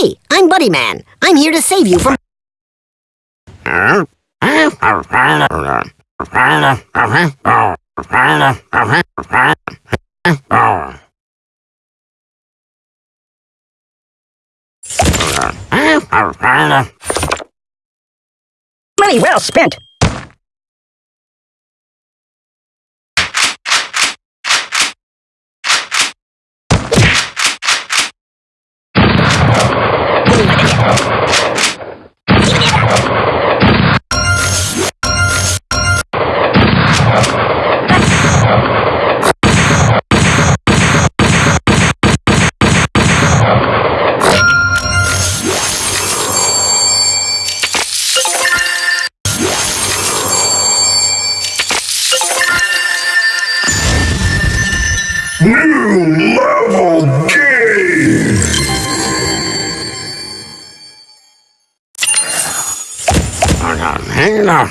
Hey, I'm Buddy Man. I'm here to save you from... Money well spent. New level game! Hang on, hang on,